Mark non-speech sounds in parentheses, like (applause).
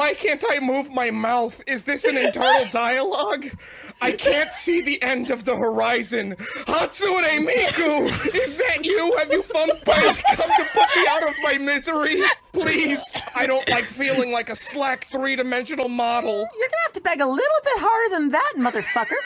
Why can't I move my mouth? Is this an internal (laughs) dialogue? I can't see the end of the horizon. Hatsune Miku! Is that you? Have you found come to put me out of my misery? Please! I don't like feeling like a slack three-dimensional model. You're gonna have to beg a little bit harder than that, motherfucker.